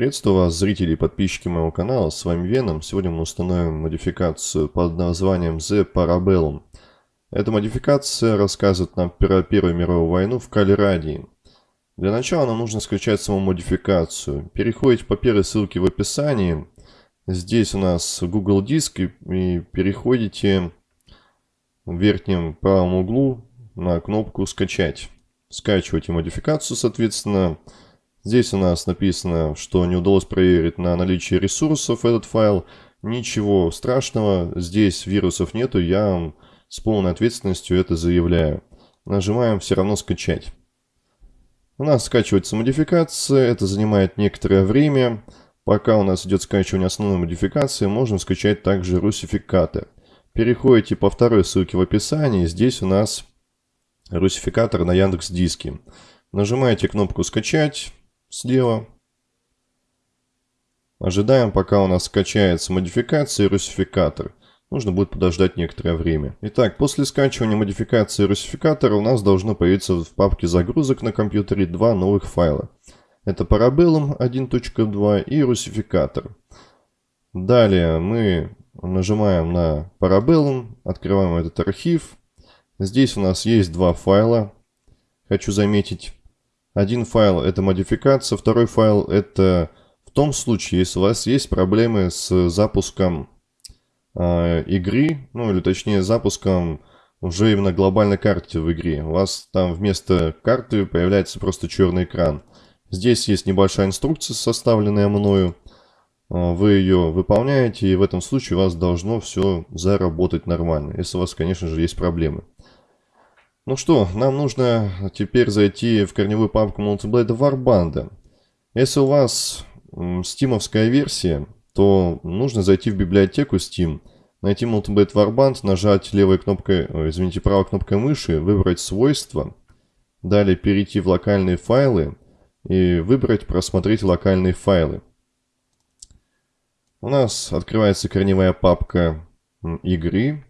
Приветствую вас, зрители и подписчики моего канала, с вами Веном. Сегодня мы установим модификацию под названием The Parabellum. Эта модификация рассказывает нам про Первую мировую войну в Калерадии. Для начала нам нужно скачать саму модификацию. Переходите по первой ссылке в описании. Здесь у нас Google Диск и переходите в верхнем правом углу на кнопку «Скачать». Скачивайте модификацию, соответственно, Здесь у нас написано, что не удалось проверить на наличие ресурсов этот файл. Ничего страшного, здесь вирусов нету, я вам с полной ответственностью это заявляю. Нажимаем «Все равно скачать». У нас скачивается модификация, это занимает некоторое время. Пока у нас идет скачивание основной модификации, можно скачать также русификаты. Переходите по второй ссылке в описании, здесь у нас русификатор на Яндекс Диске. Нажимаете кнопку «Скачать», слева. Ожидаем, пока у нас скачается модификация и русификатор. Нужно будет подождать некоторое время. Итак, после скачивания модификации русификатора у нас должно появиться в папке загрузок на компьютере два новых файла. Это Parabellum 1.2 и русификатор. Далее мы нажимаем на Parabellum, открываем этот архив. Здесь у нас есть два файла. Хочу заметить, один файл это модификация, второй файл это в том случае, если у вас есть проблемы с запуском э, игры, ну или точнее запуском уже именно глобальной карты в игре. У вас там вместо карты появляется просто черный экран. Здесь есть небольшая инструкция, составленная мною. А, вы ее выполняете, и в этом случае у вас должно все заработать нормально, если у вас, конечно же, есть проблемы. Ну что, нам нужно теперь зайти в корневую папку Multiblade Warband. Если у вас стимовская версия, то нужно зайти в библиотеку Steam, найти Multiblade Warband, нажать левой кнопкой, извините, правой кнопкой мыши, выбрать свойства, далее перейти в локальные файлы и выбрать просмотреть локальные файлы. У нас открывается корневая папка игры.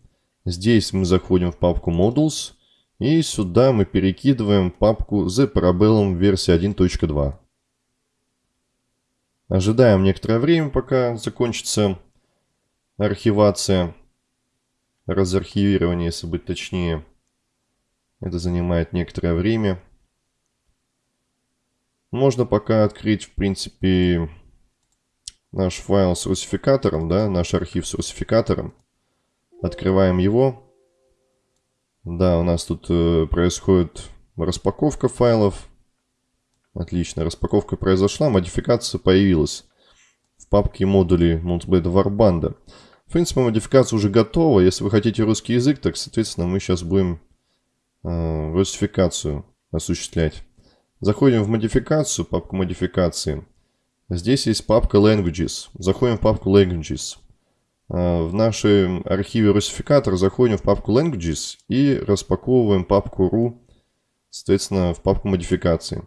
Здесь мы заходим в папку Modules – и сюда мы перекидываем папку The Parabellum версия 1.2. Ожидаем некоторое время, пока закончится архивация, разархивирование, если быть точнее. Это занимает некоторое время. Можно пока открыть, в принципе, наш файл с русификатором, да, наш архив с русификатором. Открываем его. Да, у нас тут э, происходит распаковка файлов. Отлично, распаковка произошла, модификация появилась в папке модулей Multiblade Warband. В принципе, модификация уже готова. Если вы хотите русский язык, так, соответственно, мы сейчас будем э, русификацию осуществлять. Заходим в модификацию, папку модификации. Здесь есть папка Languages. Заходим в папку Languages. А, в нашем архиве русификатор заходим в папку Languages и распаковываем папку ru, соответственно, в папку модификации.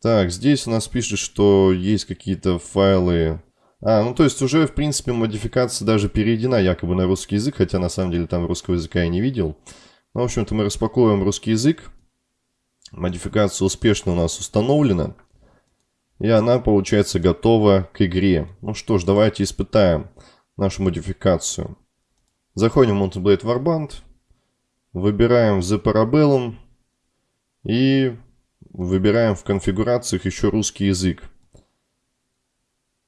Так, здесь у нас пишет, что есть какие-то файлы... А, ну то есть уже, в принципе, модификация даже переведена якобы на русский язык, хотя на самом деле там русского языка я не видел. Ну, в общем-то, мы распаковываем русский язык. Модификация успешно у нас установлена. И она, получается, готова к игре. Ну что ж, давайте испытаем нашу модификацию. Заходим в Multiblade Warband, выбираем The Parabellum и выбираем в конфигурациях еще русский язык.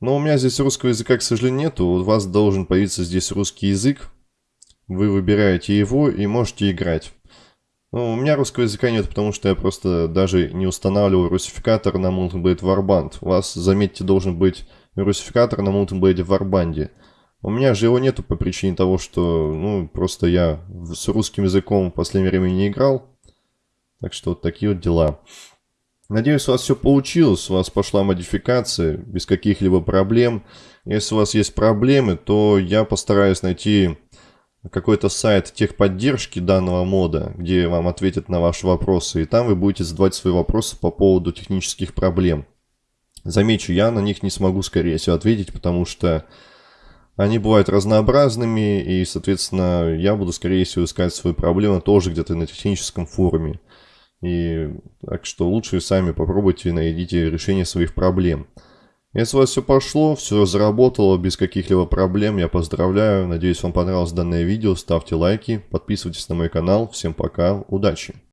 Но у меня здесь русского языка, к сожалению, нету. У вас должен появиться здесь русский язык. Вы выбираете его и можете играть. Ну, у меня русского языка нет, потому что я просто даже не устанавливал русификатор на Multiblade Warband. У вас, заметьте, должен быть русификатор на Multiblade Warband. У меня же его нету по причине того, что, ну, просто я с русским языком в последнее время не играл. Так что вот такие вот дела. Надеюсь, у вас все получилось, у вас пошла модификация без каких-либо проблем. Если у вас есть проблемы, то я постараюсь найти какой-то сайт техподдержки данного мода, где вам ответят на ваши вопросы, и там вы будете задавать свои вопросы по поводу технических проблем. Замечу, я на них не смогу, скорее всего, ответить, потому что они бывают разнообразными, и, соответственно, я буду, скорее всего, искать свои проблемы тоже где-то на техническом форуме. И так что лучше сами попробуйте, найдите решение своих проблем. Если у вас все пошло, все заработало без каких-либо проблем, я поздравляю. Надеюсь, вам понравилось данное видео. Ставьте лайки, подписывайтесь на мой канал. Всем пока, удачи!